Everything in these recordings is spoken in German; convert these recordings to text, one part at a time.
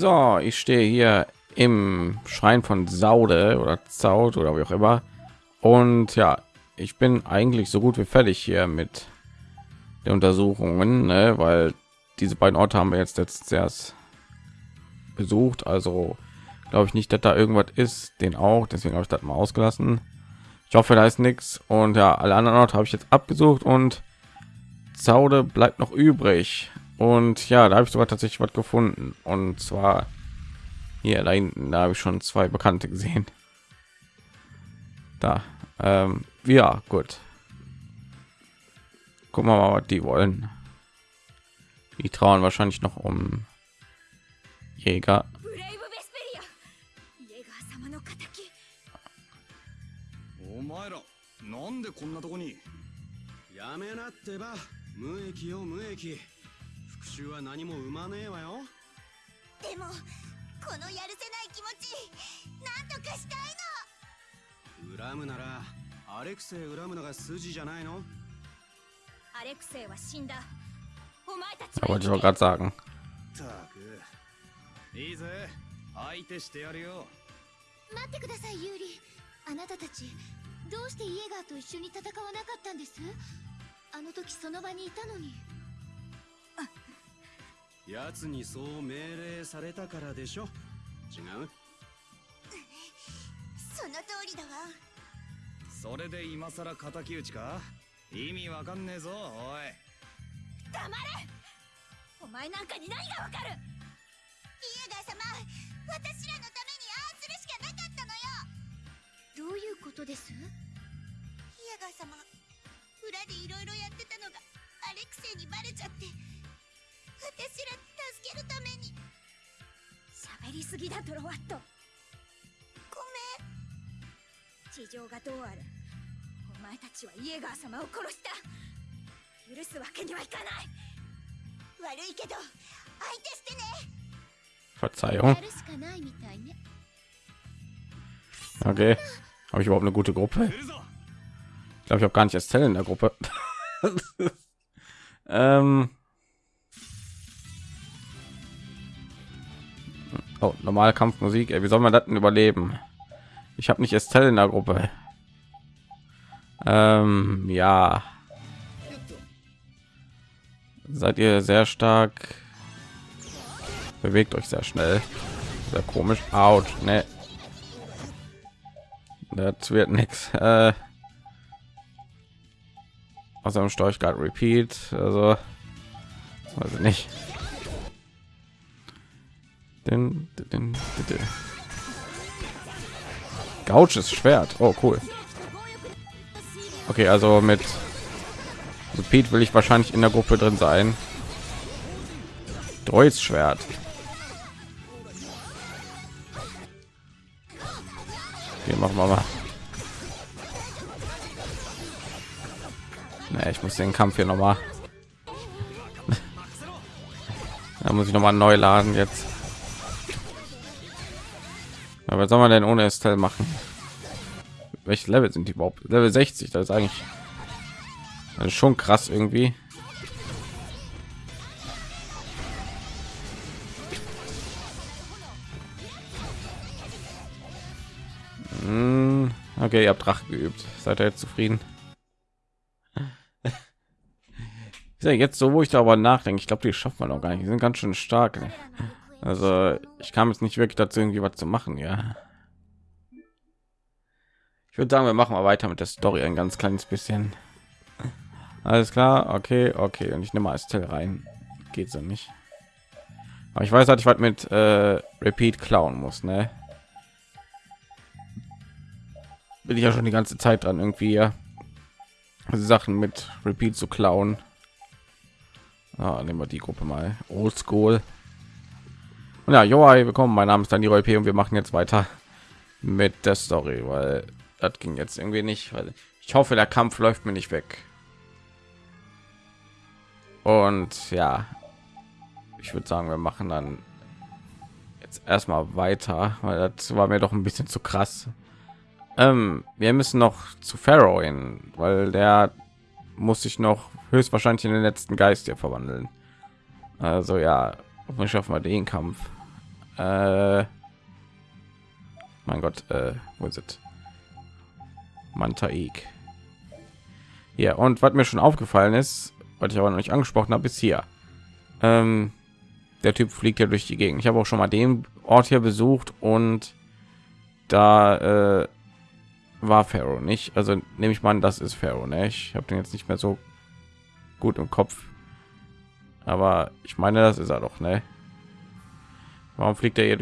So, ich stehe hier im Schrein von Saude oder Zaut oder wie auch immer. Und ja, ich bin eigentlich so gut wie fertig hier mit der Untersuchungen, ne? weil diese beiden Orte haben wir jetzt letztes erst besucht. Also glaube ich nicht, dass da irgendwas ist, den auch. Deswegen habe ich das mal ausgelassen. Ich hoffe, da ist nichts. Und ja, alle anderen Orte habe ich jetzt abgesucht und Zaude bleibt noch übrig. Und ja, da habe ich sogar tatsächlich was gefunden. Und zwar hier da hinten, da habe ich schon zwei Bekannte gesehen. Da, ähm, ja, gut. Gucken wir mal, was die wollen. Die trauen wahrscheinlich noch um Jäger. ブレイブ・ベスペリアイェーガー様の敵お前らなんでこんなとこにやめなってば無益よ無益復讐は何も生まねえわよ。でもこのやるせない気持ちなんとかしたい恨むならアレクセイ恨むのが筋じゃないの？のアレクセイは死んだ。お前たちは auch gerade sagen. ったく。いいぜ。相手してやるよ。待ってくださいユーリ。あなたたちどうしてイエガーと一緒に戦わなかったんです？あの時その場にいたのに奴にそう命令されたからでしょ。違う？その通りだわ。それで今さら敵討ちか？意味わかんねえぞおい。黙れ！お前なんかに何がわかる？イエガー様私らのためにああするしかなかったのよ。どういうことです？イエガー様裏でいろいろやってたのがアレクセイにバレちゃって私ら助けるために喋りすぎだドロワットごめん事情がどうあるお前たちはイエガー様を殺した許すわけにはいかない悪いけど相手してね Verzeihung. やるしかないみたいね Okay. Habe ich überhaupt eine gute Gruppe? Ich glaube, ich habe gar nicht Estelle in der Gruppe. ähm. Oh, normale Kampfmusik. Ey, wie soll man das denn überleben? Ich habe nicht Estelle in der Gruppe. Ähm, ja. Seid ihr sehr stark? Bewegt euch sehr schnell. Sehr komisch. Autsch, ne. Das wird nichts. Äh, außer dem Storch gerade Repeat. Also, weiß ich nicht. Den, den, den, den. Gauches Schwert. Oh, cool. Okay, also mit Repeat will ich wahrscheinlich in der Gruppe drin sein. Deutsch Schwert. Okay, machen wir mal. Nee, ich muss den Kampf hier noch mal. da muss ich noch mal neu laden jetzt. Was soll man denn ohne Estelle machen? Welche Level sind die überhaupt? Level 60, das ist eigentlich das ist schon krass irgendwie. Hm, Okay, ihr habt Drache geübt. Seid ihr jetzt zufrieden? Ja jetzt so, wo ich darüber nachdenke. Ich glaube, die schaffen wir noch gar nicht. Die sind ganz schön stark. ne? Also ich kam jetzt nicht wirklich dazu, irgendwie was zu machen. Ja. Ich würde sagen, wir machen mal weiter mit der Story ein ganz kleines bisschen. Alles klar, okay, okay. Und ich nehme mal Estelle rein. Geht so nicht. Aber ich weiß, dass ich was mit äh, Repeat klauen muss, ne? Bin ich ja schon die ganze Zeit dran, irgendwie ja, Sachen mit Repeat zu klauen. Ah, nehmen wir die Gruppe mal. Old School. Ja, jo, hi, willkommen. Mein Name ist Daniel P. und wir machen jetzt weiter mit der Story, weil das ging jetzt irgendwie nicht. Weil ich hoffe, der Kampf läuft mir nicht weg. Und ja, ich würde sagen, wir machen dann jetzt erstmal weiter, weil das war mir doch ein bisschen zu krass. Ähm, wir müssen noch zu Pharaoh hin, weil der muss sich noch höchstwahrscheinlich in den letzten Geist hier verwandeln. Also ja, hoffentlich schaffen wir den Kampf. Äh, mein Gott, äh, wo ist es? Mantaik. Ja, und was mir schon aufgefallen ist, was ich aber noch nicht angesprochen habe, ist hier. Ähm, der Typ fliegt ja durch die Gegend. Ich habe auch schon mal den Ort hier besucht und da äh, war Pharaoh nicht. Also nehme ich mal an, das ist Pharaoh. Ne? Ich habe den jetzt nicht mehr so gut im Kopf. aber ich meine das ist er doch ne? Warum fliegt er hier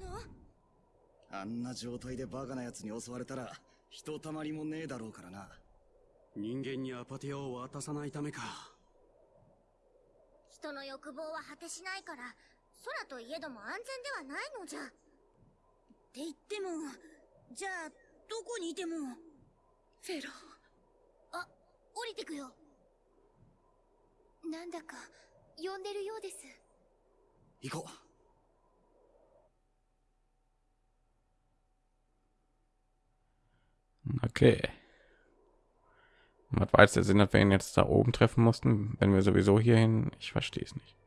のあんな状態でバカなやに襲われたら人たまりもねえだろうからな人間にアパティアを渡さないためか人の欲望は果てしないから空といえども安全ではないのじゃって言ってもじゃあどこにいてもフェロあ降りてくよなんだか呼んでるようです行こう Okay. Was war jetzt der Sinn, dass wir ihn jetzt da oben treffen mussten, wenn wir sowieso hierhin? Ich verstehe es nicht.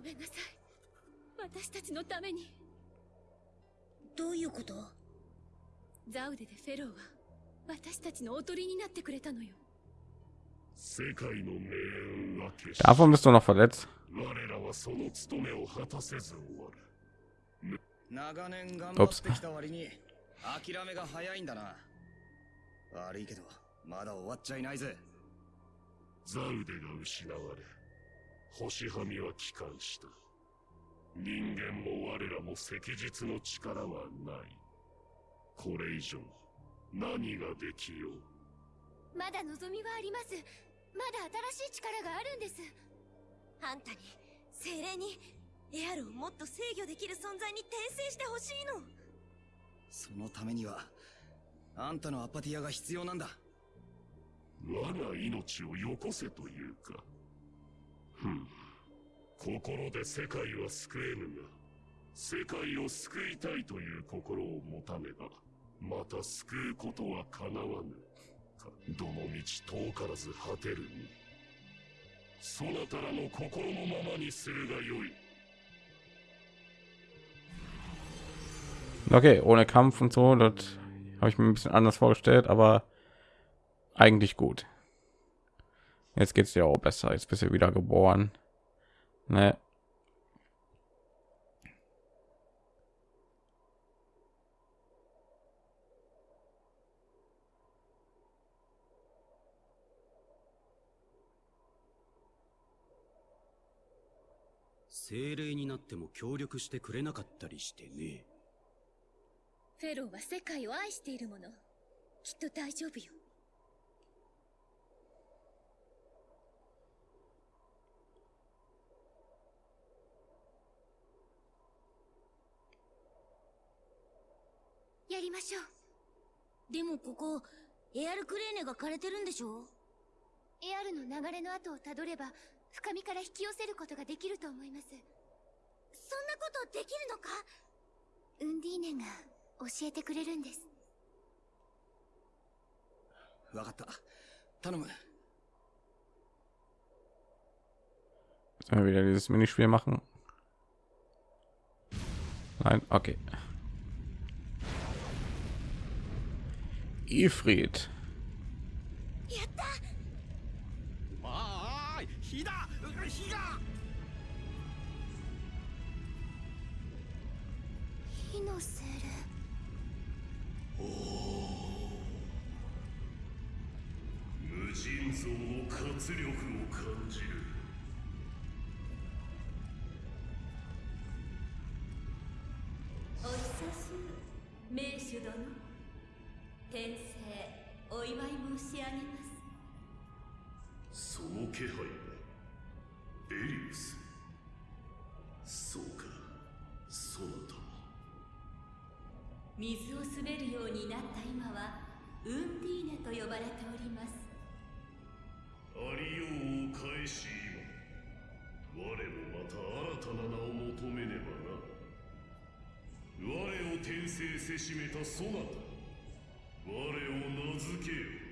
フェ 私たちのために。どういうこと？ザウデでフェローは私たちのおとりになってくれたのよ。世界の命運は決し Davon bist du noch verletzt. 我らはその務めを果たせず終わる。長年頑張ってきた割に諦めが早いんだな。悪いけどまだ終わっちゃいないぜ。ザウデが失われ星はみは帰還した人間も我らも赤日の力はない。これ以上何ができよう？まだ望みはあります。まだ新しい力があるんです。あんたに精霊にエアルをもっと制御できる存在に転生してほしいの。そのためにはあんたのアパティアが必要なんだ。我が命をよこせというか。ふん心で世界は救えぬが世界を救いたいという心を持たねばまた救うことはかなわぬどの道遠からず果てるにそなたらの心のままにするがよい Okay, ohne Kampf und so, das habe ich mir ein bisschen anders vorgestellt, aber eigentlich gut. Jetzt geht's dir auch besser. Jetzt bist du wieder geboren. Ne?「精霊になっても協力してくれなかったりしてね。フェローは世界を愛しているもの。きっと大丈夫よやりましょう。でもここエアルクレーネが枯れてるんでしょ？エアルの流れの後をたどれば深みから引き寄せることができると思います。そんなことできるのか？ウンディーネが教えてくれるんです。わかった。頼む。Sollen wir wieder dieses Minispiel machen? Nein, okay. Ifrit. や申し上げます。その気配はエリウス。そうか。そなた水を滑るようになった今はウンディーネと呼ばれております。ありようを返し今。我もまた新たな名を求めねばな。我を転生せしめたそなた。我を名付けよ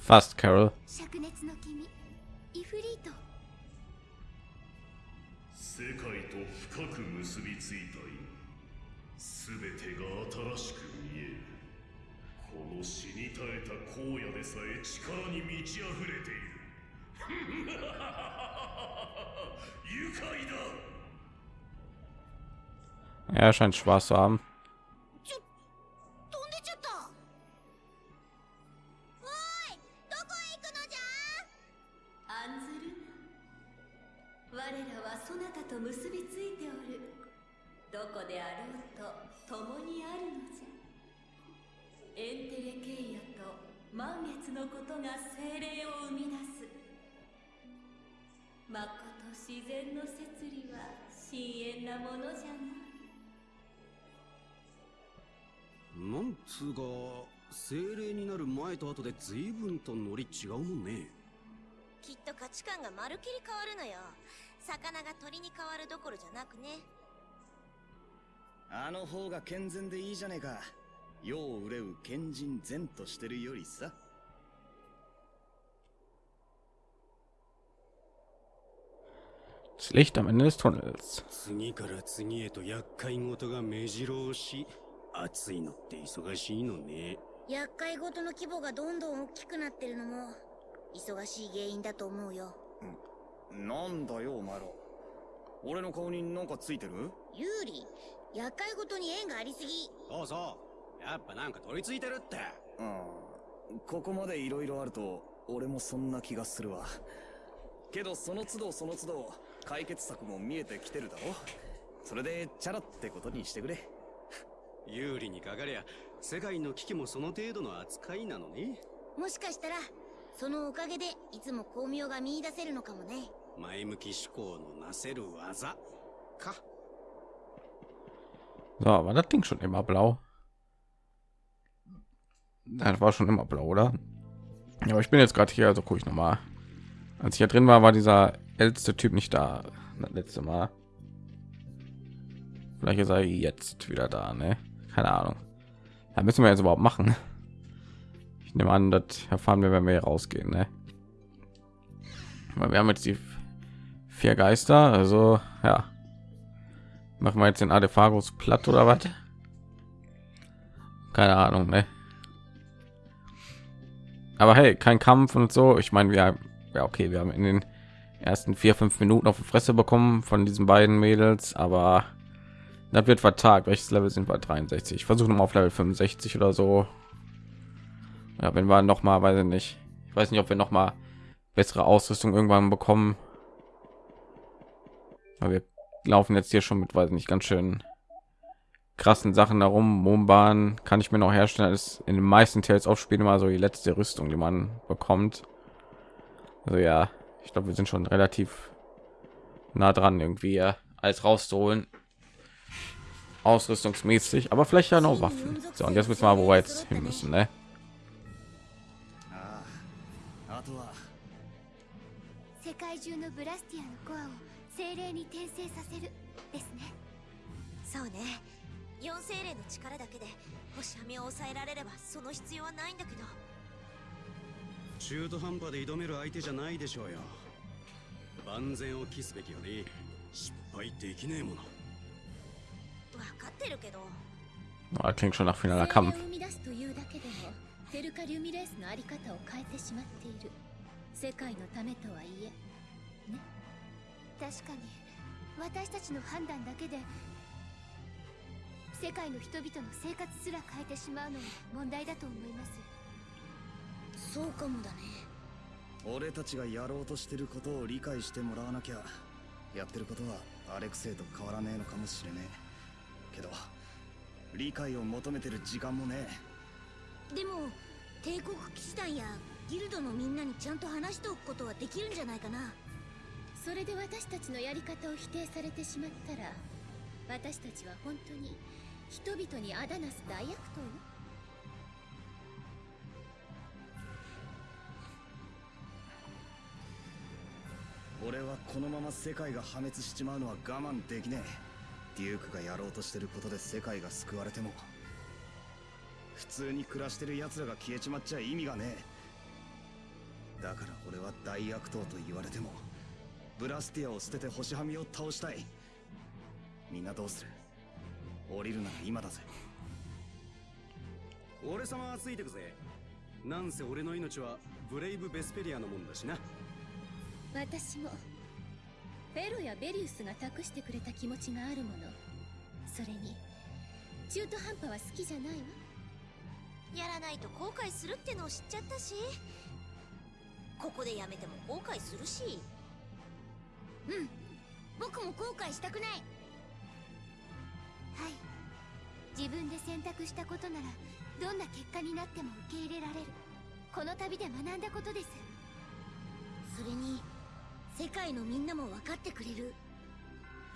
Fast, Carol. Er scheint Spaß zu haben. そなたと結びついておる。どこであろうと共にあるのじゃ。エンテレケイヤと満月のことが精霊を生み出す。まこと自然の摂理は深遠なものじゃな。なんつうか精霊になる前と後で随分とノリ違うもんね。きっと価値観がまるきり変わるのよ魚が鳥に変わるどころじゃなくね。あの方が健全でいいじゃねえか。世を憂う賢人善としてるよりさ.次から次へと厄介事が目白押し。暑いのって忙しいのね。厄介事の規模がどんどん大きくなってるのも忙しい原因だと思うよなんだよお前ら。俺の顔になんかついてる？有利厄介事に縁がありすぎ。そうそう。やっぱなんか取り付いてるって。うん。ここまで色々あると俺もそんな気がするわ。けどその都度その都度解決策も見えてきてるだろ。それでチャラってことにしてくれ。有利にかかりゃ世界の危機もその程度の扱いなのねもしかしたらそのおかげでいつも巧妙が見出せるのかもね前向き思考のなせる技か So, war das Ding schon immer blau? Das war schon immer blau, oder? Ja, aber ich bin jetzt gerade hier, also gucke ich noch mal. Als ich hier drin war, war dieser älteste Typ nicht da. Das letzte Mal. Vielleicht ist er jetzt wieder da, ne? Keine Ahnung. Da müssen wir jetzt überhaupt machen. Ich nehme an, das erfahren wir, wenn wir hier rausgehen, ne? Weil wir haben jetzt die vier Geister, also ja. Machen wir jetzt den Adephagos platt oder was? Keine Ahnung, ne? Aber hey, kein Kampf und so. Ich meine, wir ja okay, wir haben in den ersten vier fünf Minuten auf die Fresse bekommen von diesen beiden Mädels, aber das wird vertagt. Welches Level sind wir? 63. Ich versuche mal auf Level 65 oder so. Ja, wenn wir noch mal, weiß ich nicht. Ich weiß nicht, ob wir noch mal bessere Ausrüstung irgendwann bekommen. Aber wir laufen jetzt hier schon mit, weiß ich nicht, ganz schön krassen Sachen darum. Mombahn kann ich mir noch herstellen. Ist in den meisten Tales of Spielen immer so die letzte Rüstung, die man bekommt. Also ja, ich glaube, wir sind schon relativ nah dran, irgendwie ja, alles rauszuholen. Ausrüstungsmäßig, aber vielleicht ja noch Waffen. So, und jetzt wissen wir, wo wir jetzt hin müssen, ne? 精霊に転生させるですね。そうね。四精霊の力だけで星網を抑えられればその必要はないんだけど。中途半端で挑める相手じゃないでしょうよ。万全を期すべきよね失敗できねえもの。分かってるけど。Oh, das klingt schon nach finaler Kampf. を生み出すというだけでもテルカリュミレースのあり方を変えてしまっている。世界のためとはいえね確かに。私たちの判断だけで世界の人々の生活すら変えてしまうのは問題だと思います。そうかもだね。俺たちがやろうとしてることを理解してもらわなきゃやってることはアレクセイと変わらねえのかもしれねえ。けど理解を求めてる時間もねでも帝国騎士団やギルドのみんなにちゃんと話しておくことはできるんじゃないかなそれで私たちのやり方を否定されてしまったら私たちは本当に人々にあだなす大悪党？よ俺はこのまま世界が破滅しちまうのは我慢できねえ。デュークがやろうとしてることで世界が救われても普通に暮らしてる奴らが消えちまっちゃ意味がねえ。だから俺は大悪党と言われてもブラスティアを捨てて星はみを倒したい。みんなどうする？降りるなら今だぜ。俺様はついてくぜ。なんせ俺の命はブレイブ・ベスペリアのもんだしな。私もフェロやベリウスが託してくれた気持ちがあるもの。それに中途半端は好きじゃないわ。やらないと後悔するってのを知っちゃったし。ここでやめても後悔するしうん。僕も後悔したくない。はい。自分で選択したことならどんな結果になっても受け入れられる。この旅で学んだことです。それに世界のみんなも分かってくれる。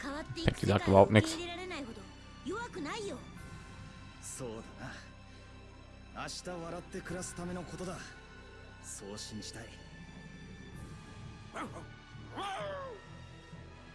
変わっていく世界を受.け入れられないほど弱くないよ。そうだな。明日笑って暮らすためのことだ。そう信じたい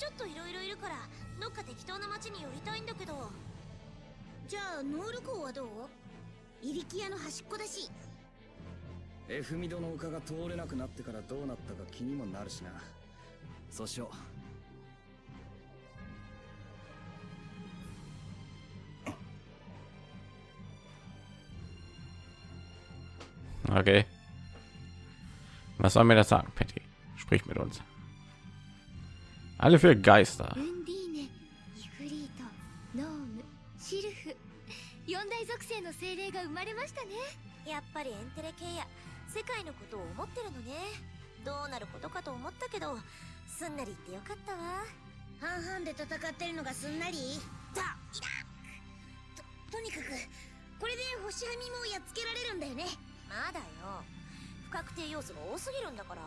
ちょっといろいろいるからどっか適当な町に寄りたいんだけどじゃあノール港はどう？イリキアの端っこだしうエフミドの丘が通れなくなってからどうなったか気にもなるしなそうしよ Okay. Was soll mir das sagen, Patty? Sprich mit uns. Alle für Geister. ウンディーネイフリートノームシルフ。四大属性の精霊が生まれましたね。やっぱりエンテレ系や。世界のことを思ってるのね。どうなることかと思ったけどすんなり言ってよかったわ。半々で戦ってるのがすんなり？だいだととにかくこれで星はみもやっつけられるんだよね。まだよ。不確定要素が多すぎるんだから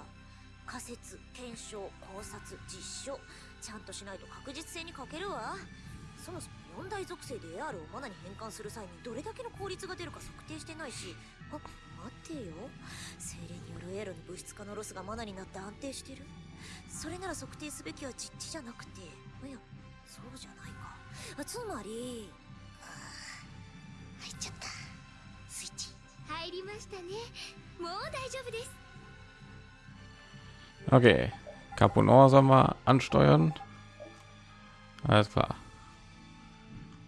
仮説検証考察実証。ちゃんとしないと確実性に欠けるわ。そもそも四大属性で AR をマナに変換する際にどれだけの効率が出るか測定してないし。あ待ってよ。精霊による AR の物質化のロスがマナになって安定してる。それなら測定すべきは実地じゃなくて。いやそうじゃないか。つまりあー入っちゃった。スイッチ。入りましたね。もう大丈夫です。Okay. Caponor soll mal ansteuern. Alles klar.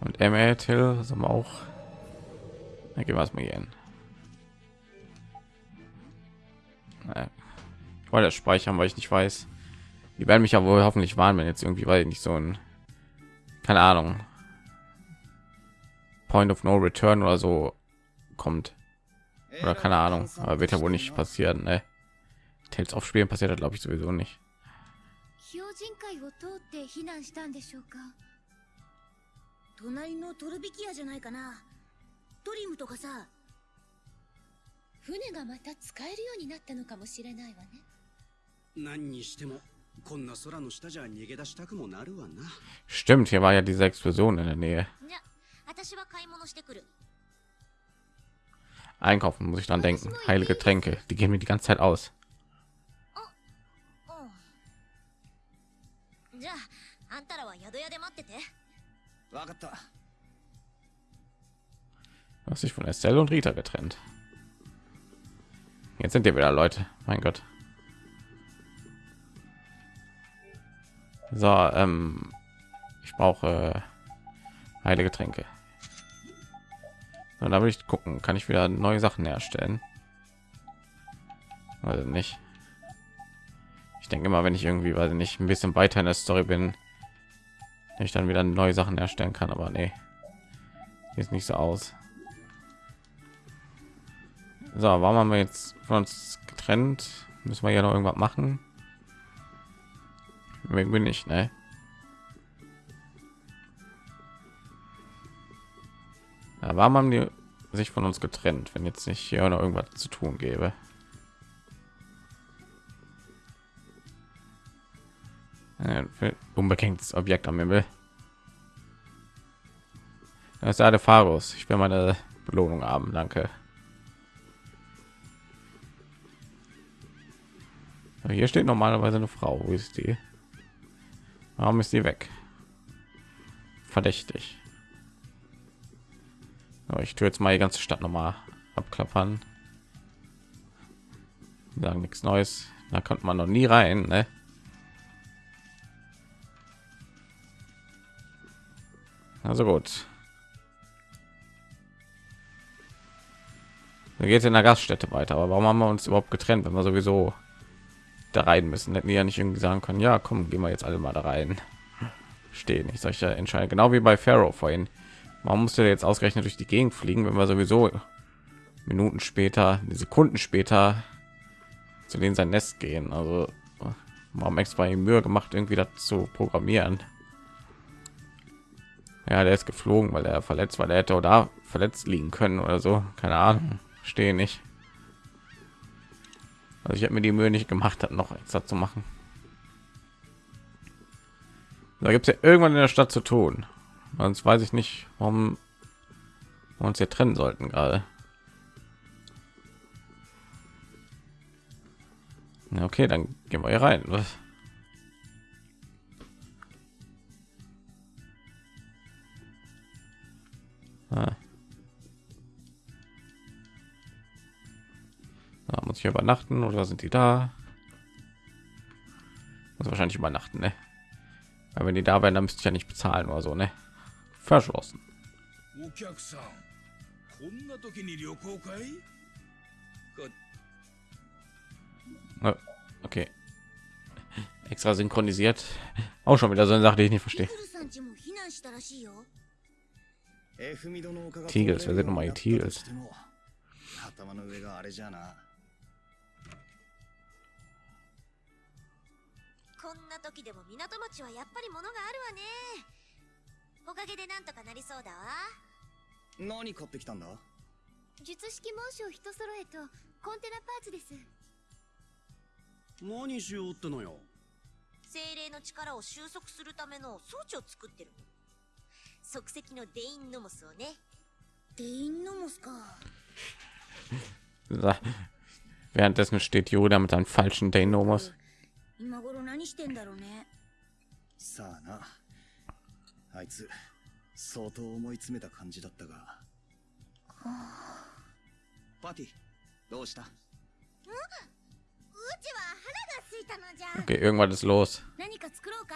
Und ML Till soll man auch. Dann gehen wir es mal hier. Ich wollte das speichern, weil ich nicht weiß. Die werden mich ja wohl hoffentlich warnen, wenn jetzt irgendwie, weil ich nicht so ein, keine Ahnung, Point of No Return oder so kommt. Oder keine Ahnung, aber wird ja wohl nicht passieren, ne? Tales aufspielen passiert das glaube ich sowieso nicht. 標準会を通って避難したんでしょうか隣のトルビキアじゃないかなトリムとかさ船がまた使えるようになったのかもしれないわね何にしてもこんな空の下じゃ逃げ出したくもなるわな Stimmt, hier war ja diese Explosion in der Nähe. じゃ私は買い物してくる Einkaufen muss ich dran denken. Heilige Tränke, die gehen mir die ganze Zeit aus. じゃああんたらは宿屋で待ってて分かった Du hast dich von Estelle und Rita getrennt. Jetzt sind wir wieder Leute. Mein Gott. So, ähm, ich brauche äh, heilige Tränke. So, da will ich gucken, kann ich wieder neue Sachen herstellen? Also nicht. ich denke immer wenn ich irgendwie, weil ich ein bisschen weiter in der Story bin, ich dann wieder neue Sachen erstellen kann. Aber nee, ist nicht so aus. So, warum haben wir jetzt von uns getrennt? Müssen wir ja noch irgendwas machen? Irgendwie nicht, ne? Ja, warum haben die sich von uns getrennt, wenn jetzt nicht hier noch irgendwas zu tun gäbe? Unbekanntes Objekt am Himmel. Das ist alle Pharos. Ich will meine Belohnung haben, danke. Hier steht normalerweise eine Frau. Wo ist die? Warum ist die weg? Verdächtig. Ich tue jetzt mal die ganze Stadt noch mal abklappern. Sagen nichts Neues. Da kommt man noch nie rein. Ne? Also gut. Da geht in der Gaststätte weiter. Aber warum haben wir uns überhaupt getrennt, wenn wir sowieso da rein müssen? Hätten wir ja nicht irgendwie sagen können, ja, komm, gehen wir jetzt alle mal da rein. Stehen. Ich solche entscheiden, genau wie bei Pharaoh vorhin. Warum musste jetzt ausgerechnet durch die Gegend fliegen, wenn wir sowieso Minuten später, Sekunden später zu denen sein Nest gehen? Also warum extra die Mühe gemacht, irgendwie dazu programmieren? Ja, der ist geflogen, weil er verletzt, weil er hätte oder verletzt liegen können oder so. Keine Ahnung stehe nicht. Also ich habe mir die Mühe nicht gemacht, hat noch extra zu machen. Da gibt es ja irgendwann in der Stadt zu tun. Sonst weiß ich nicht, warum wir uns hier trennen sollten gerade. okay, dann gehen wir hier rein. Was? Ah. Da muss ich übernachten oder sind die da? Muss wahrscheinlich übernachten, ne? Weil wenn die da wären, dann müsste ich ja nicht bezahlen oder so, ne? Verschlossen. Okay. Extra synchronisiert. Auch schon wieder so eine Sache, die ich nicht verstehe. Wer sind nochmal die Tigels? こんな時でも港町はやっぱり物があるわね。おかげでなんとかなりそうだわ。何買ってきたんだ？術式紋章一揃えとコンテナパーツです。何しようってのよ。精霊の力を収束するための装置を作ってる即席のデインノモスをね。デインノモスか。Währenddessen steht Yoda mit seinem falschen Deinomos. 今頃何してんだろうねさあな。あいつ相当思い詰めた感じだったが、はあ、パティどうした？うちは腹が空いたのじゃ。Okay, irgendwas ist los. 何か作ろうか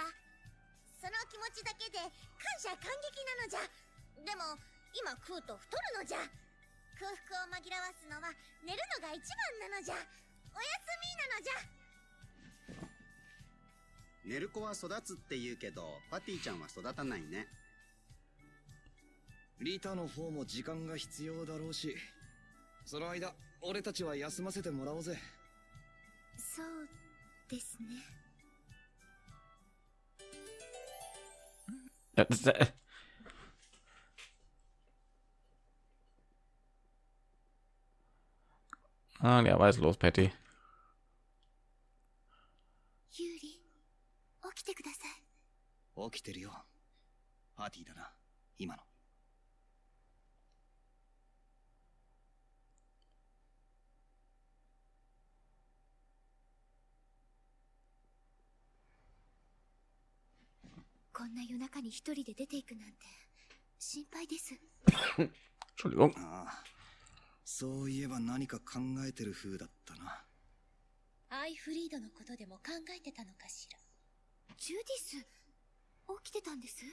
その気持ちだけで感謝感激なのじゃ。でも今食うと太るのじゃ。空腹を紛らわすのは寝るのが一番なのじゃ。おやすみなのじゃ。寝る子は育つって言うけどパティちゃんは育たないね。リタの方も時間が必要だろうしその間俺たちは休ませてもらおうぜ。そうですね Ah, ja, was ist los, Patty? 起きてください。起きてるよ。パーティーだな今のこんな夜中に一人で出ていくなんて心配です。ああ、そういえば何か考えてる風だったな。アイフリードのことでも考えてたのかしら。ジュディス起きてたんです？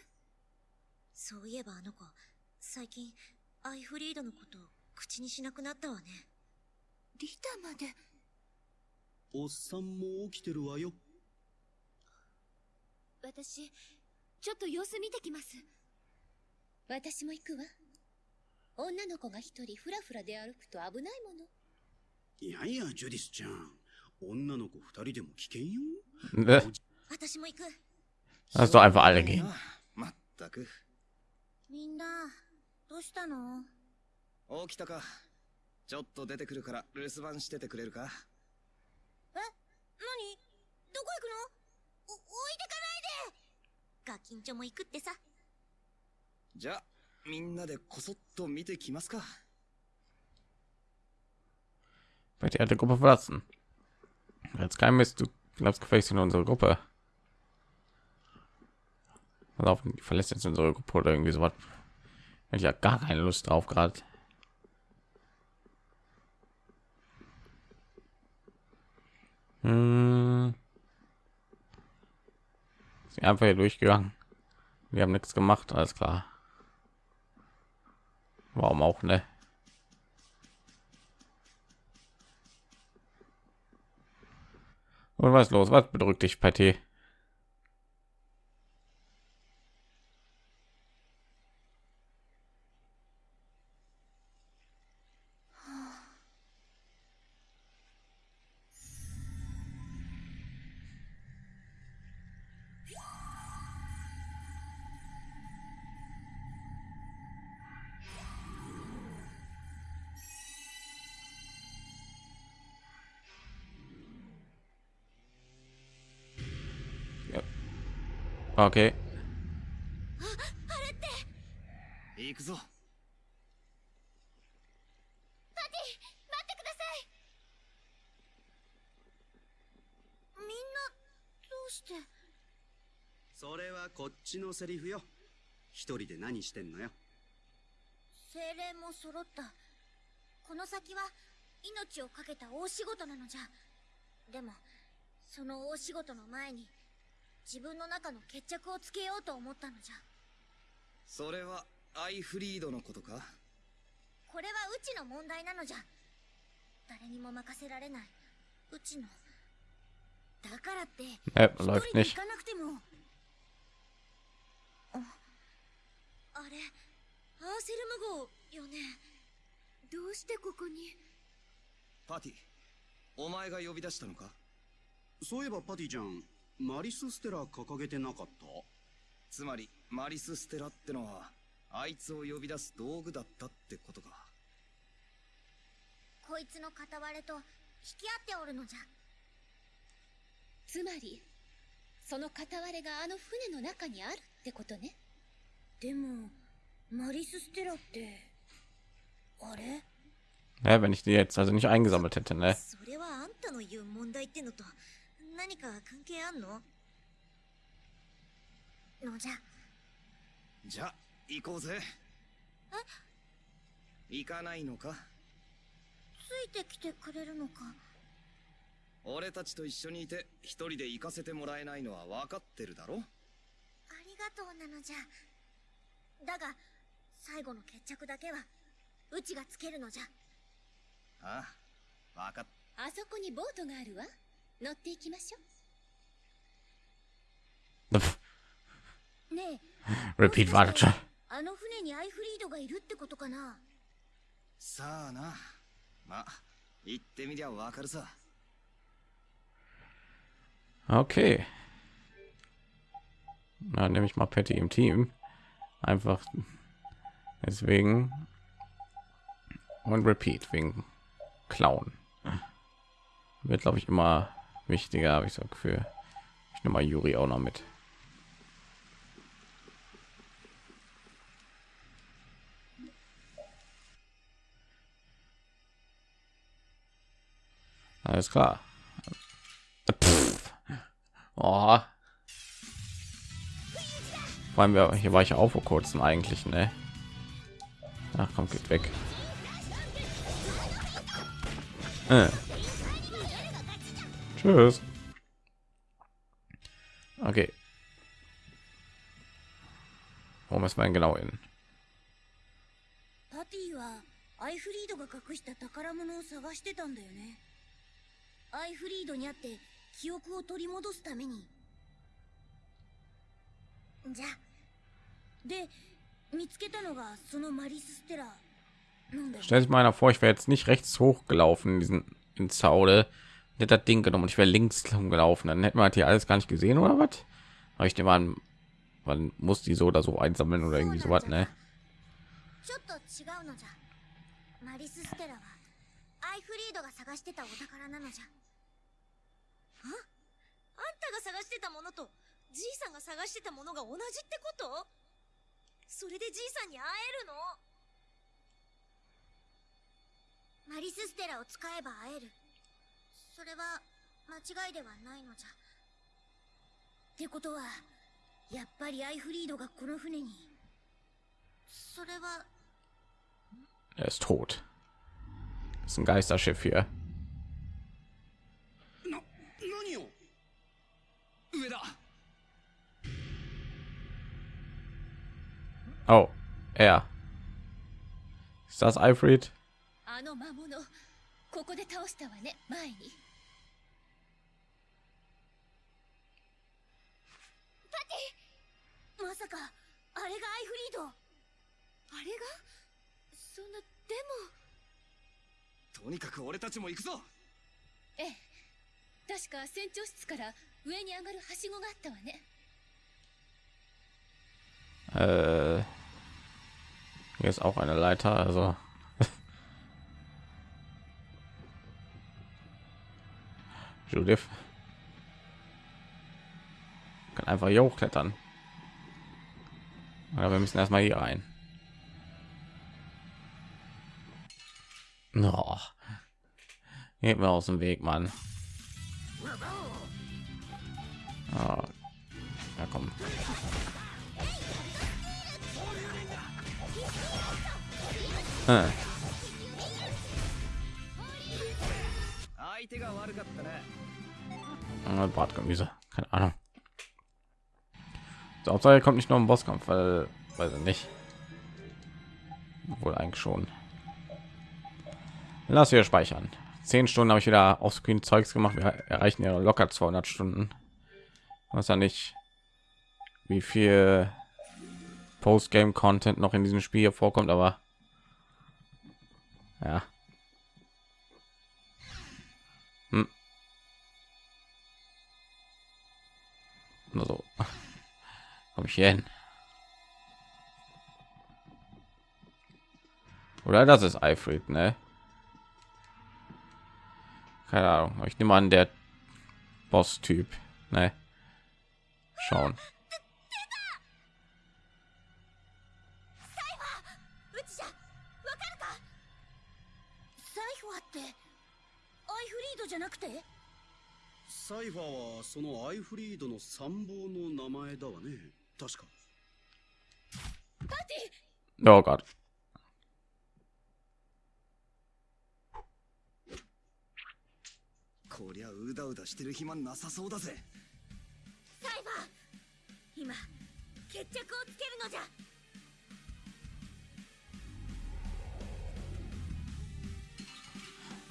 そういえばあの子最近アイフリードのこと口にしなくなったわねリタまでおっさんも起きてるわよ私ちょっと様子見てきます。私も行くわ。女の子が一人フラフラで歩くと危ないもの。いやいやジュディスちゃん。女の子二人でも危険よ。私も行く。Lass doch einfach alle gehen. まったく。みんなどうしたの？起きたか。ちょっと出てくるから留守番しててくれるか？え？何？どこ行くの？ガキンチョも行くってさじゃあみんなでこそっと見てきますか Wird die alte Gruppe verlassen. Jetzt kein Mist, du glaubst gefälligst in unsere Gruppe. Pass auf, die verlässt jetzt unsere Gruppe oder irgendwie sowas. Hätte ich ja gar keine Lust drauf gerade. Hm. Einfach hier durchgegangen. Wir haben nichts gemacht, alles klar. Warum auch, ne? Und was los? Was bedrückt dich, Patti? Okay. 行くぞ。待ってください。みんなどうして？それはこっちのセリフよ。一人で何してんのよ。精霊も揃った。この先は命を懸けた大仕事なのじゃ。でもその大仕事の前に自分の中の決着をつけようと思ったのじゃ。それはアイフリードのことか？これはうちの問題なのじゃ。誰にも任せられない。うちの。だからって Äh, 一 läuft 人で nicht. 行かなくても。ああれアーセルム号よね。どうしてここに？パティお前が呼び出したのか？そういえばパティちゃんマリスステラ掲げてなかった？つまりマリス・ステラってのはあいつを呼び出す道具だったってことか。こいつの片割れと引き合っておるのじゃ。つまりその片割れがあの船の中にあるってことね。でもマリス・ステラってあれ？Ja, wenn ich die jetzt also nicht eingesammelt hätte, ne? それはあんたの言う問題ってのと何か関係あんの？のじゃじゃあ行こうぜ。行かないのか？ついてきてくれるのか？俺たちと一緒にいて一人で行かせてもらえないのは分かってるだろ？ありがとうなのじゃ。だが最後の決着だけはうちがつけるのじゃ。ああ分かっあそこにボートがあるわ 乗っていきましょうねえ Repeat wartet schon. あの船にアイフリードがいるってことかなさあなまあ行ってみりゃ分かるさ Okay. Na, nehme ich mal Patty im Team. Einfach deswegen. Und Repeat wegen Clown. Wird, glaube ich, immer wichtiger, habe ich so für Ich nehme mal Juri auch noch mit. Alles klar. Pff. Oh. Vor allem, wir- hier war ich auch vor kurzem eigentlich, ne? Ach komm, geht weg. Äh. Tschüss. Okay. Wo müssen wir denn genau hin? パティはアイフリードが隠した宝物を探してたんだよねアイフリードに会って記憶を取り戻すためにじゃで見つけたのがそのマリス・ステラなんだよ Stell sich mal einer vor, ich wäre jetzt nicht rechts hochgelaufen in diesen ins Zaude, hätte das Ding genommen und ich wäre links gelaufen, dann hätten wir halt hier alles gar nicht gesehen oder was? Aber ich nehme an, man muss die so oder so einsammeln oder irgendwie sowas, ne? ちょっと違うのじゃマリスステラはアイフリードが探してたお宝なのじゃああんたが探してたものとじいさんが探してたものが同じってことそれでじいさんに会えるのマリスステラを使えば会える それは間違いではないのじゃってことはやっぱりアイフリードがこの船にそれは Er ist tot. Das ist ein Geisterschiff hier. な何を上だ Oh, er. Ist das Alfred? あの魔物ここで倒したわね前にまさかあれがアイフリード？あれが？そんなでも。とにかく俺たちも行くぞ！ええ確か船長室から上に上がるはしごがあったわね。Äh, hier ist auch eine Leiter, also. Judith? kann einfach hier hochklettern aber wir müssen erstmal hier rein no. geht mir aus dem weg mann oh. ja komm hm. Bartgemüse, keine Ahnung. Hauptsache kommt nicht noch im Bosskampf, weil, weiß ich nicht. Wohl eigentlich schon. Lass wir speichern. Zehn Stunden habe ich wieder auf Screen Zeugs gemacht. Wir erreichen ja locker 200 Stunden. Was ja nicht, wie viel Postgame Content noch in diesem Spiel hier vorkommt, aber ja. Hm. Nur so komme ich hier hin? Oder das ist Eifried, ne? Keine Ahnung. Ich nehme an, der Boss-Typ, ne? Schauen. Cypher はそのアイフリードの参謀の名前だわね。確か。パーティーどうかこりゃうだうだしてる暇なさそうだぜ。サイバー今決着をつけるのじゃ。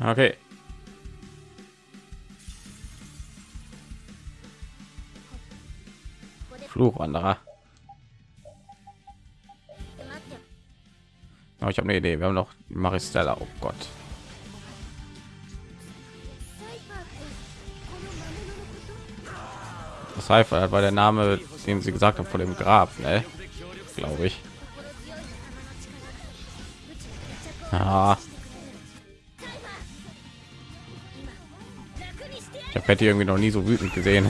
オッ Flugwanderer. Oh, ich habe eine Idee. Wir haben noch Maristella. Oh Gott. Das heißt, war der Name, den sie gesagt haben, vor dem Grab, ne? Glaube ich. Ah. Ich habe irgendwie noch nie so wütend gesehen.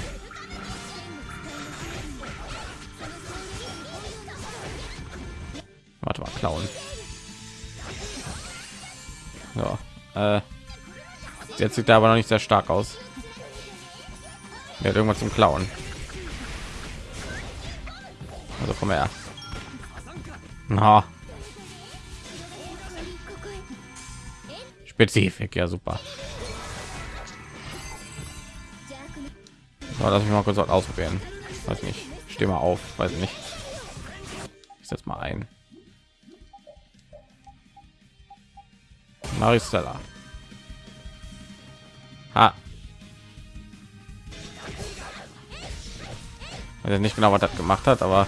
Klauen. Ja, äh, jetzt sieht er aber noch nicht sehr stark aus. Er hat irgendwas zum Klauen. Also komm her. Na. Spezifik, ja super. So, lass mich mal kurz ausprobieren. Weiß nicht. Steh mal auf, weiß nicht. Ich setz mal ein. Maristella. Ha. Jetzt nicht genau, was das gemacht hat, aber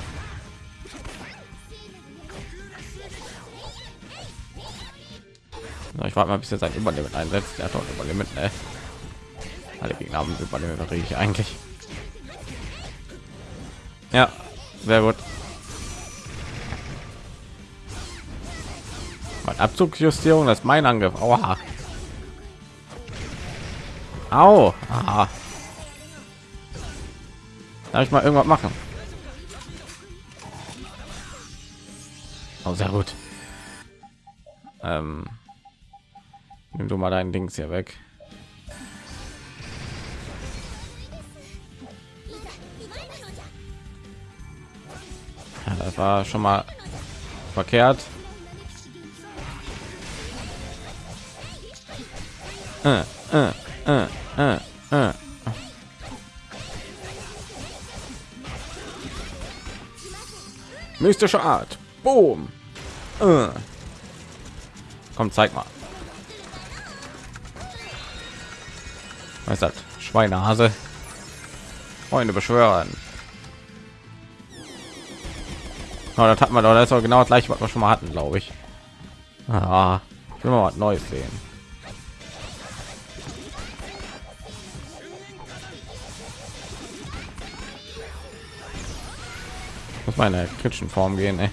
ich warte mal, bis er sein Überlimit einsetzt. Der hat doch Überlimit, ne? Alle Gegner haben was rede ich eigentlich? Ja, sehr gut. Abzugsjustierung, das ist mein Angriff. Aua. Au. Aha. Darf ich mal irgendwas machen? Oh, sehr gut. Ähm, nimm du mal dein Dings hier weg. Ja, das war schon mal verkehrt. Mystische Art. Boom. Äh. Komm, zeig mal. Was ist das? Schweinehase. Freunde beschwören. Oh, das hat man doch. Das ist auch genau das gleiche, was wir schon mal hatten, glaube ich. Ah, ich will mal was Neues sehen. Meine kritischen Form gehen, ey.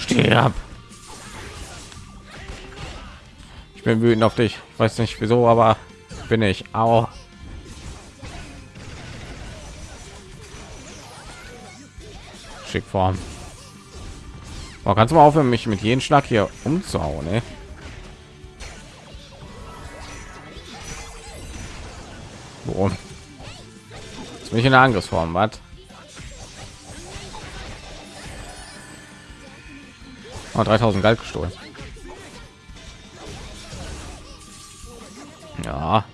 Steh ab. Ich bin wütend auf dich. Ich weiß nicht wieso, aber bin ich. Au. Schickform. Oh, kannst du mal aufhören, mich mit jedem Schlag hier umzuhauen, ne? Ich in der Angriffsform, was? Oh, 3000 Geld gestohlen. Ja.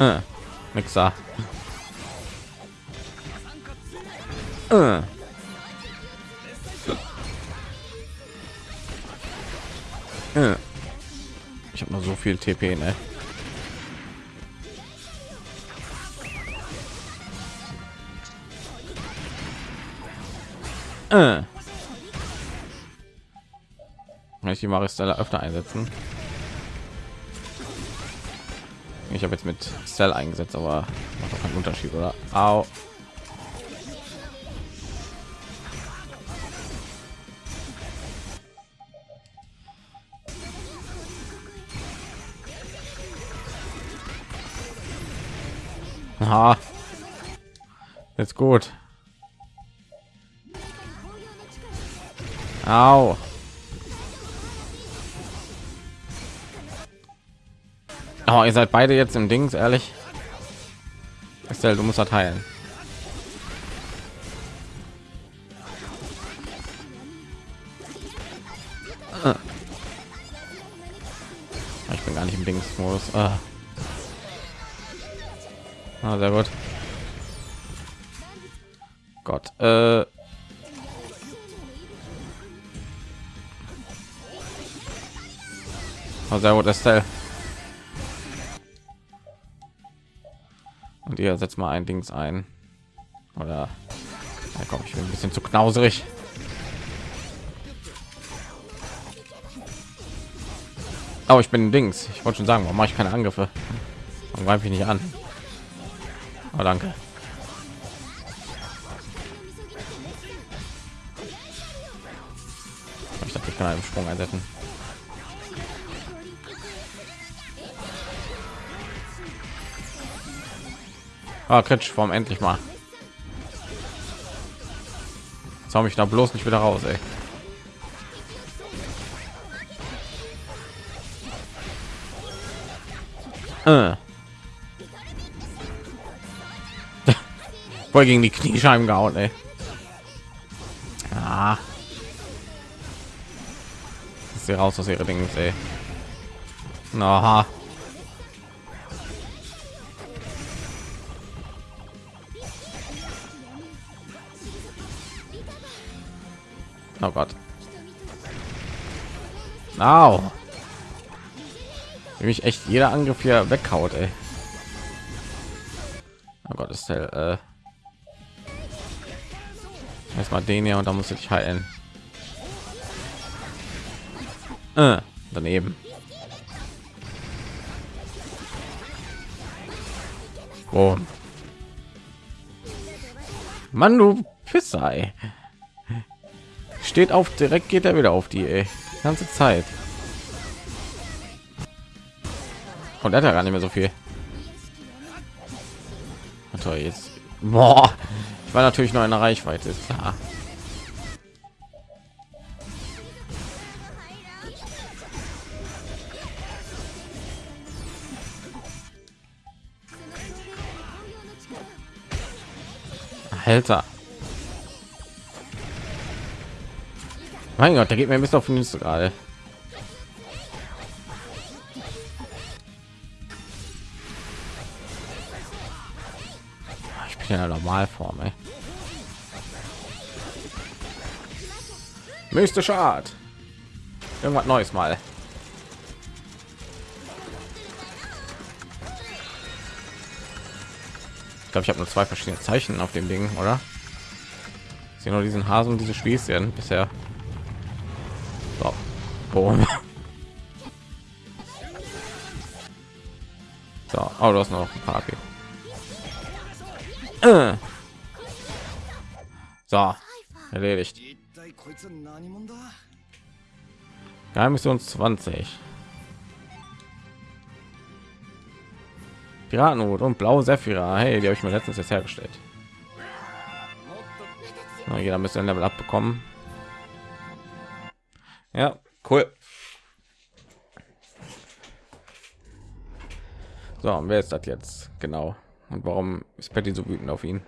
Äh, Mixer. Viel TP, ne? Äh. Ich die Maristella öfter einsetzen? Ich habe jetzt mit Cell eingesetzt, aber macht doch keinen Unterschied, oder? Au. Aha. Jetzt gut. Au. Oh, ihr seid beide jetzt im Dings, ehrlich. Estelle, du musst das heilen. Ah. Ich bin gar nicht im Dings-Modus. Ah. Ah, sehr gut. Gott. Äh. Oh, sehr gut, Estelle. Und ihr setzt mal ein Dings ein. Oder ja, komm, ich bin ein bisschen zu knauserig. Aber ich bin Dings. Ich wollte schon sagen, warum mache ich keine Angriffe? Warum greife ich nicht an? Oh, danke. Ich dachte, ich kann einen Sprung einsetzen. Ah, Form endlich mal. Jetzt mich da bloß nicht wieder raus, ey. Voll gegen die Kniescheiben gehauen, ey. Ah. Sie raus aus ihre Dinge, ey. Aha. Oh Gott. Au. Wie mich echt jeder Angriff hier weghaut, ey. Oh Gott, ist der äh erstmal den hier und da muss ich heilen. Äh, daneben. Oh. Mann, du Pissei. Steht auf, direkt geht er wieder auf die, ey. Ganze Zeit. Und er hat ja gar nicht mehr so viel. Toll, jetzt. Boah. War natürlich in der Reichweite, ist klar. Alter. Mein Gott, der geht mir ein bisschen auf den Nüsse gerade. Ich bin ja Normalform, ey. Mystische Art. Irgendwas Neues mal. Ich glaube, ich habe nur zwei verschiedene Zeichen auf dem Ding, oder? Ich sehe nur diesen Hasen diese Spießchen bisher. So. Boom. So, oh, du hast noch ein paar AP. Äh. So, erledigt. Geheimmission 20. Piratenhut und blaue Sephira. Hey, die habe ich mir letztens jetzt hergestellt. Na, jeder müsste ein Level abbekommen. Ja, cool. So, und wer ist das jetzt genau? Und warum ist Patty so wütend auf ihn?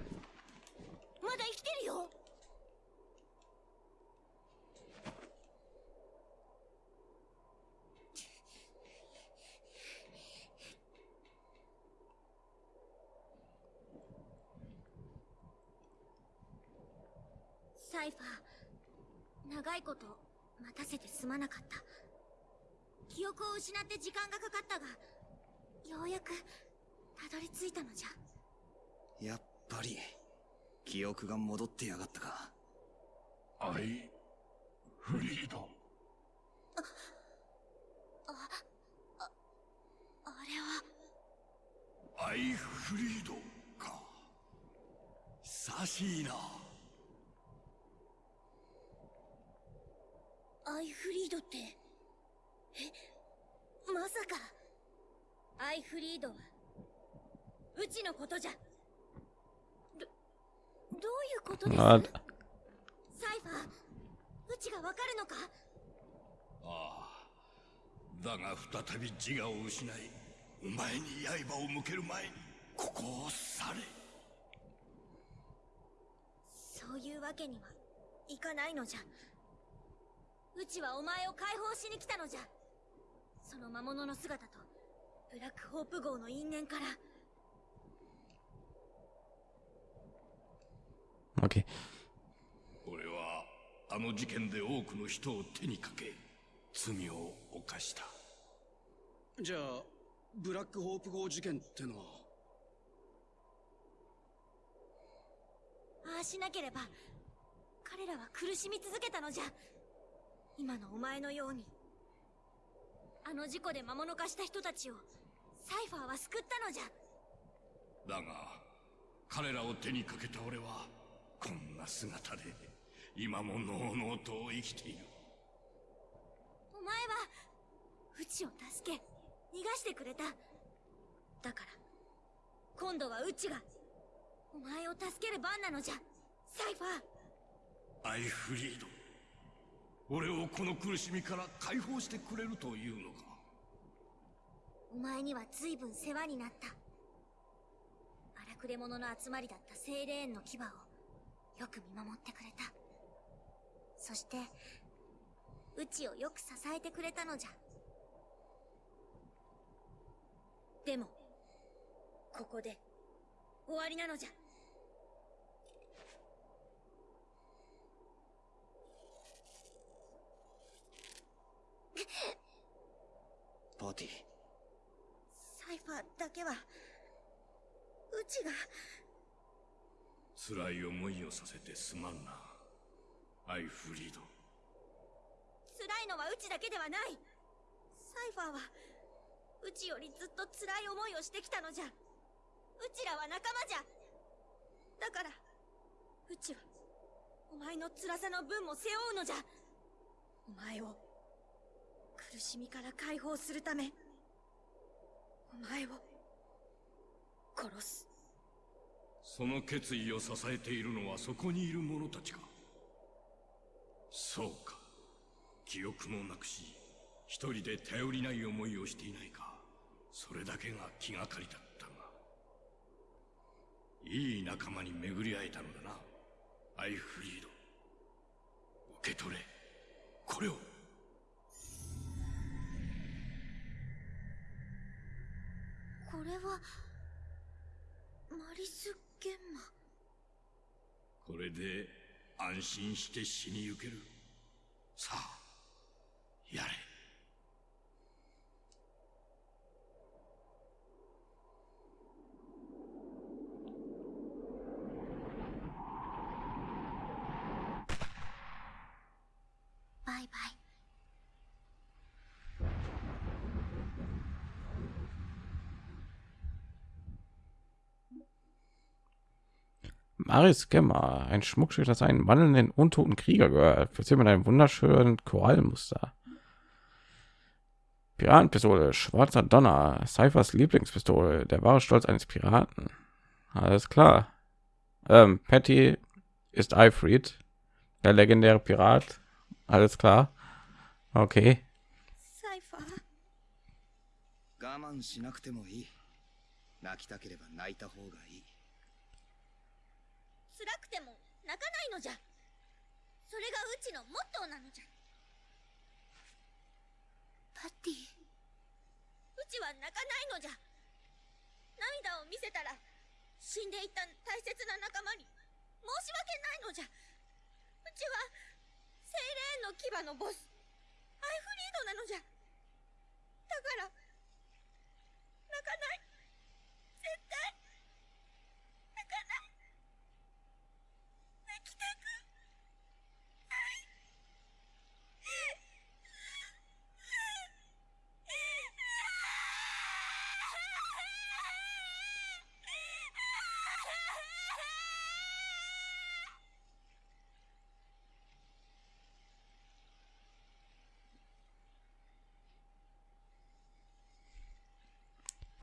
ってやがったか。アイフリード。あれは。アイフリードか。久しいなアイフリードって。えまさか。アイフリードは。うちのことじゃことです？サイファーうちがわかるのか？ああだが再び自我を失いお前に刃を向ける前にここを去れ。そういうわけにはいかないのじゃ。うちはお前を解放しに来たのじゃ。その魔物の姿とブラックホープ号の因縁から okay. 俺はあの事件で多くの人を手にかけ罪を犯した。じゃあブラックホープ号事件ってのは？ああしなければ。彼らは苦しみ続けたのじゃ。今のお前のように。あの事故で魔物化した人たちをサイファーは救ったのじゃ。だが彼らを手にかけた俺はこんな姿で今ものうのうと生きている。お前はうちを助け逃がしてくれた。だから今度はうちがお前を助ける番なのじゃ。サイファー。アイフリード。俺をこの苦しみから解放してくれるというのか。お前には随分世話になった。荒くれ者の集まりだった精霊園の牙をよく見守ってくれた。そしてうちをよく支えてくれたのじゃ。でもここで終わりなのじゃ。パーティ。ーサイファーだけはうちが辛い思いをさせてすまんな。アイフリード。辛いのはうちだけではない。サイファーはうちよりずっと辛い思いをしてきたのじゃ。うちらは仲間じゃ。だからうちはお前の辛さの分も背負うのじゃ。お前を苦しみから解放するためお前を殺す。その決意を支えているのはそこにいる者たちか。そうか。記憶もなくし一人で頼りない思いをしていないか。それだけが気がかりだったが。いい仲間に巡り会えたのだな。アイフリード。受け取れ。これを。これはマリス・これで安心して死に行ける。さあやれ。バイバイ「Maris Gemma, ein Schmuckstück, das einen wandelnden untoten Krieger gehört, verziert mit einem wunderschönen Korallenmuster. Piratenpistole, schwarzer Donner, Cyphers Lieblingspistole, der wahre Stolz eines Piraten. Alles klar. Ähm, Patty ist Alfred, der legendäre Pirat. Alles klar. Okay. サイファー我慢しなくてもいい泣きたければ泣いた方がいい 辛くても泣かないのじゃ。それがうちのモットーなのじゃ。パティ。うちは泣かないのじゃ。涙を見せたら死んでいった大切な仲間に申し訳ないのじゃ。うちは精霊の牙のボスアイフリードなのじゃ。だから泣かない。絶対泣かない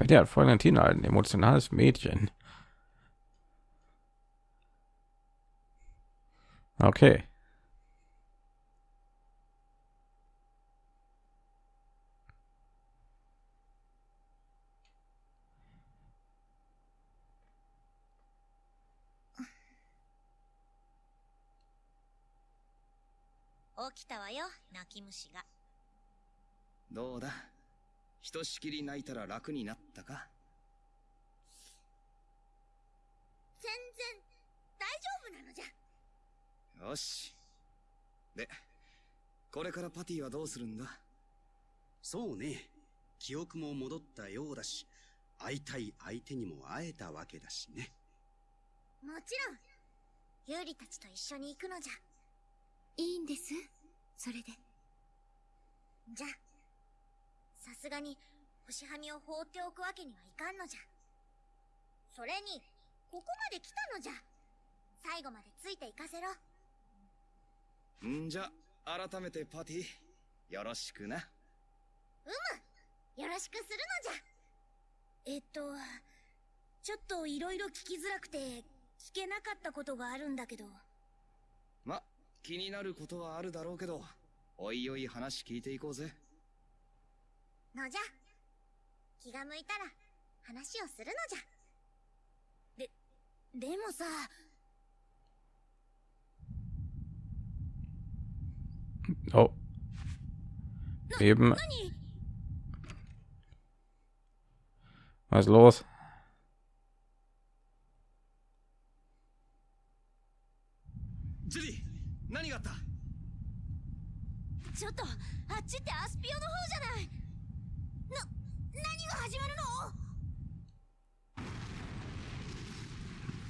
Bei der hat Fräulein ein emotionales Mädchen. Okay.「起きたわよ泣き虫がどうだひとしきり泣いたら楽になったか全然よし。でこれからパティはどうするんだ？そうね。記憶も戻ったようだし会いたい相手にも会えたわけだしね。もちろん。ユーリたちと一緒に行くのじゃ。いいんです？それで。じゃさすがに星はみを放っておくわけにはいかんのじゃ。それにここまで来たのじゃ。最後までついていかせろんじゃ改めてパティよろしくな。よろしくするのじゃ。えっとちょっといろいろ聞きづらくて聞けなかったことがあるんだけど。ま気になることはあるだろうけどおいおい話聞いていこうぜ。のじゃ。気が向いたら話をするのじゃ。ででもさ Oh. Eben. Was los?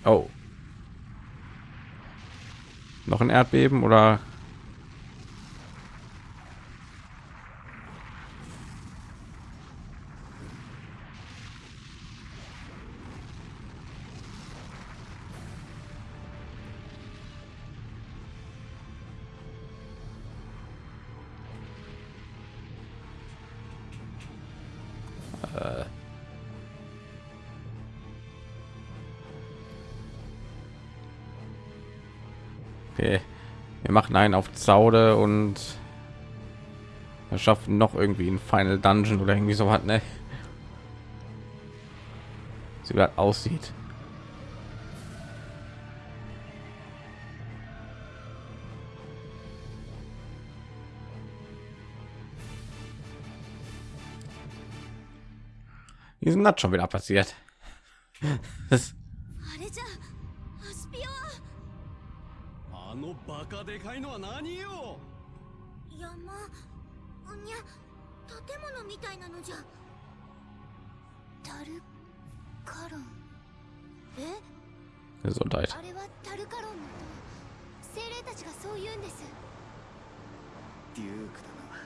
Oh. Noch ein Erdbeben oder Wir machen einen auf Zaude und wir schaffen noch irgendwie ein Final Dungeon oder irgendwie so was, ne? Sie gerade aussieht. Wie ist denn das schon wieder passiert? バカでかいのは何よ？山うにゃ建物みたいなのじゃ。タルカロン？え？Gesundheit. あれはタルカロンの精霊たちがそう言うんです。デュークだな。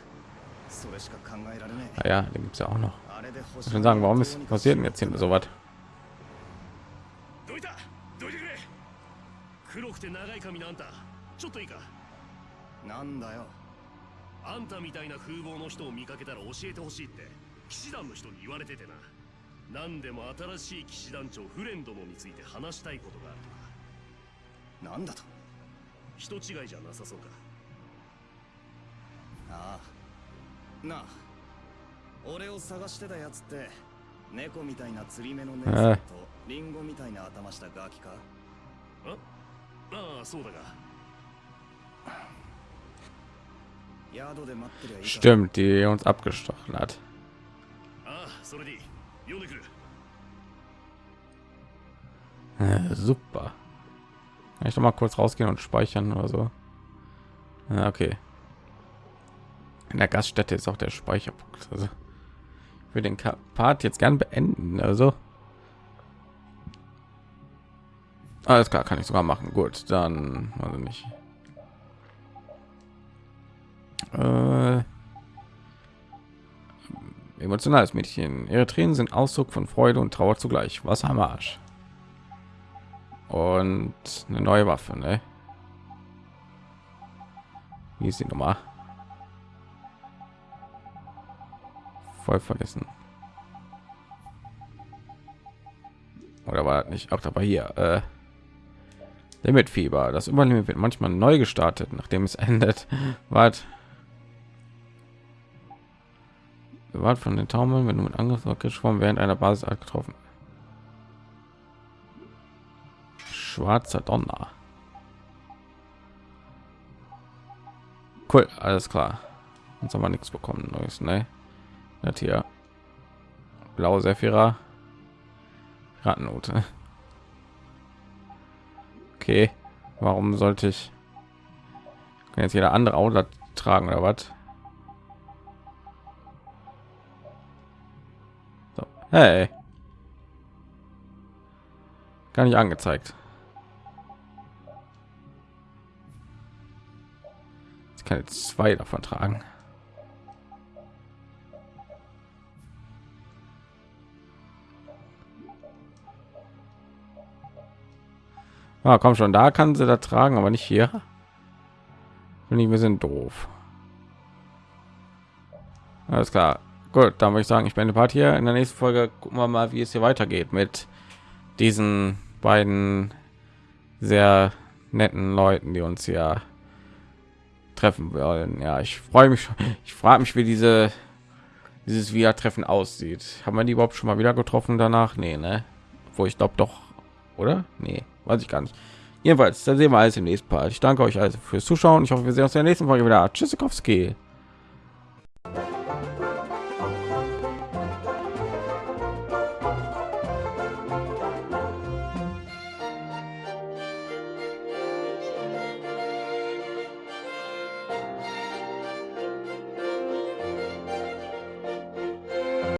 それしか考えられね Ah ja, den gibt's ja auch noch. えあれで Ich 星 will sagen, warum ist passiert denn jetzt hier so was? どいた？どいてくれ。黒くて長い髪のあんたちょっといいか？なんだよ。あんたみたいな風貌の人を見かけたら教えてほしいって騎士団の人に言われててな。何でも新しい騎士団長フレンドのについて話したいことがあるとか。なんだと？人違いじゃなさそうか。ああ。なあ。俺を探してたやつって猫みたいな釣り目の姉さんとリンゴみたいな頭したガキか？あああそうだが Stimmt, die uns abgestochen hat. Äh, super. Kann ich noch mal kurz rausgehen und speichern oder so? Ja, okay. In der Gaststätte ist auch der Speicherpunkt. Also für den Part jetzt gern beenden. Also alles klar, kann ich sogar machen. Gut, dann also nicht. Äh, emotionales Mädchen. Ihre Tränen sind Ausdruck von Freude und Trauer zugleich. Was am Arsch. Und eine neue Waffe, ne? Wie ist die Nummer? Voll vergessen. Oder war das nicht? Auch dabei hier. Äh, Limitfieber. Das Überleben wird manchmal neu gestartet, nachdem es endet. Wart. Bewahrt von den Taumeln, wenn du mit Angriff geschwommen während einer Basis getroffen. Schwarzer Donner. Cool, alles klar. Jetzt haben wir nichts bekommen neues, ne? Das hier blaue Sephira Rattennote. Okay, warum sollte ich jetzt jeder andere Outlet tragen oder was? Hey, gar nicht angezeigt. Ich kann jetzt zwei davon tragen. Ah, komm schon, da kann sie da tragen, aber nicht hier. Finde ich, wir sind doof. Alles klar. Gut, dann würde ich sagen, ich bin Part hier. In der nächsten Folge gucken wir mal, wie es hier weitergeht mit diesen beiden sehr netten Leuten, die uns hier treffen wollen. Ja, ich freue mich. Ich frage mich, wie diese dieses Wieder-Treffen aussieht. Haben wir die überhaupt schon mal wieder getroffen danach? Nee, ne? Wo ich glaube doch, oder? Nee, weiß ich gar nicht. Jedenfalls, da sehen wir alles im nächsten Part. Ich danke euch also fürs Zuschauen. Ich hoffe, wir sehen uns in der nächsten Folge wieder. Tschüssikowski.